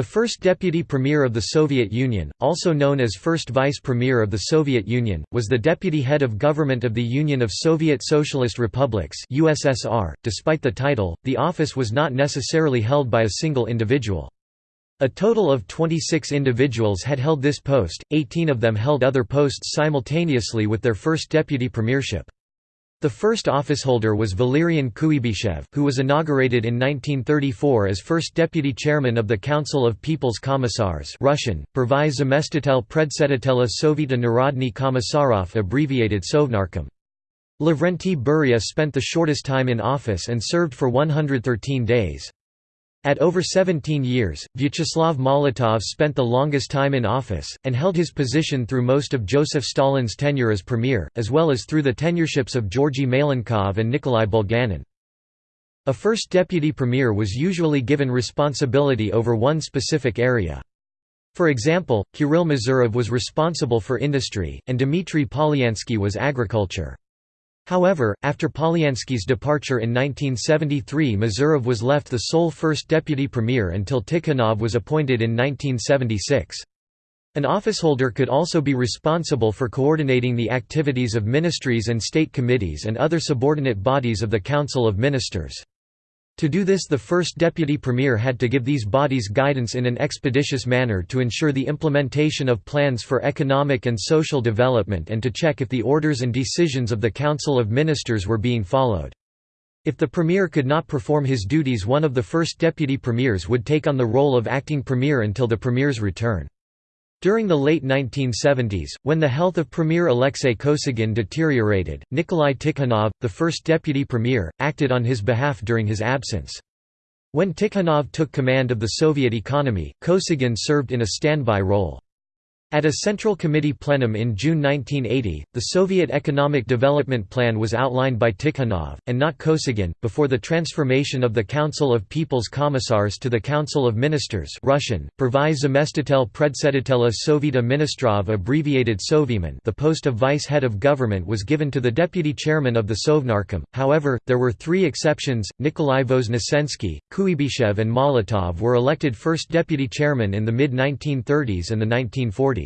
The first deputy premier of the Soviet Union, also known as first vice premier of the Soviet Union, was the deputy head of government of the Union of Soviet Socialist Republics (USSR). Despite the title, the office was not necessarily held by a single individual. A total of 26 individuals had held this post, 18 of them held other posts simultaneously with their first deputy premiership. The first officeholder was Valerian Kuybyshev, who was inaugurated in 1934 as first deputy chairman of the Council of People's Commissars Russian, Prvai zamestitel predsedatelя Sovieta Narodny Commissarov abbreviated Sovnarkom. Lavrenti Beria spent the shortest time in office and served for 113 days. At over 17 years, Vyacheslav Molotov spent the longest time in office, and held his position through most of Joseph Stalin's tenure as premier, as well as through the tenureships of Georgy Malenkov and Nikolai Bulganin. A first deputy premier was usually given responsibility over one specific area. For example, Kirill Mazurov was responsible for industry, and Dmitry Polyansky was agriculture. However, after Polyansky's departure in 1973 Mazurov was left the sole first deputy premier until Tikhonov was appointed in 1976. An officeholder could also be responsible for coordinating the activities of ministries and state committees and other subordinate bodies of the Council of Ministers. To do this the first deputy premier had to give these bodies guidance in an expeditious manner to ensure the implementation of plans for economic and social development and to check if the orders and decisions of the Council of Ministers were being followed. If the premier could not perform his duties one of the first deputy premiers would take on the role of acting premier until the premier's return. During the late 1970s, when the health of Premier Alexei Kosygin deteriorated, Nikolai Tikhonov, the first deputy premier, acted on his behalf during his absence. When Tikhonov took command of the Soviet economy, Kosygin served in a standby role. At a Central Committee plenum in June 1980, the Soviet Economic Development Plan was outlined by Tikhonov, and not Kosygin, before the transformation of the Council of People's Commissars to the Council of Ministers Russian, Prvai zamestitel predsedatelя Sovieta Ministrov abbreviated Soviemin the post of vice-head of government was given to the deputy chairman of the Sovnarkom, however, there were three exceptions, Nikolai Voznesensky, Kuybyshev and Molotov were elected first deputy chairman in the mid-1930s and the 1940s.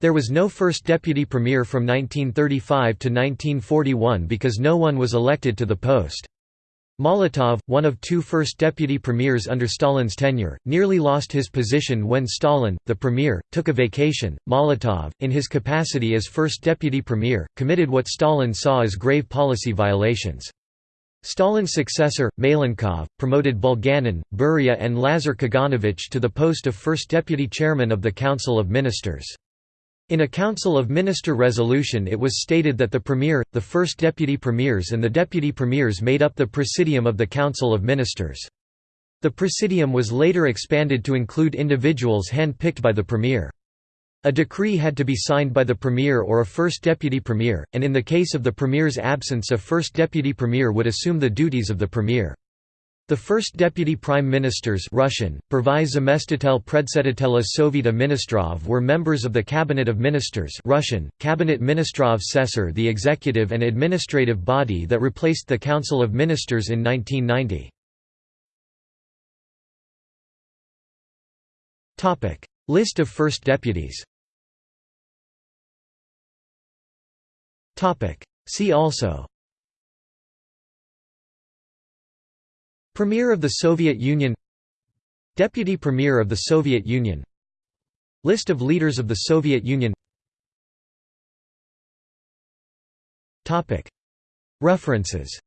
There was no first deputy premier from 1935 to 1941 because no one was elected to the post. Molotov, one of two first deputy premiers under Stalin's tenure, nearly lost his position when Stalin, the premier, took a vacation. Molotov, in his capacity as first deputy premier, committed what Stalin saw as grave policy violations. Stalin's successor, Malenkov, promoted Bulganin, Beria and Lazar Kaganovich to the post of first deputy chairman of the Council of Ministers. In a Council of Minister resolution it was stated that the Premier, the first deputy premiers and the deputy premiers made up the Presidium of the Council of Ministers. The Presidium was later expanded to include individuals hand-picked by the Premier. A decree had to be signed by the Premier or a first deputy Premier, and in the case of the Premier's absence a first deputy Premier would assume the duties of the Premier. The first deputy prime ministers Russian, Prvai zamestitel predsedatelя Sovieta Ministrov were members of the Cabinet of Ministers Russian, Cabinet Ministrov Sessor the executive and administrative body that replaced the Council of Ministers in 1990. List of first deputies. See also. Premier of the Soviet Union. Deputy Premier of the Soviet Union. List of leaders of the Soviet Union. References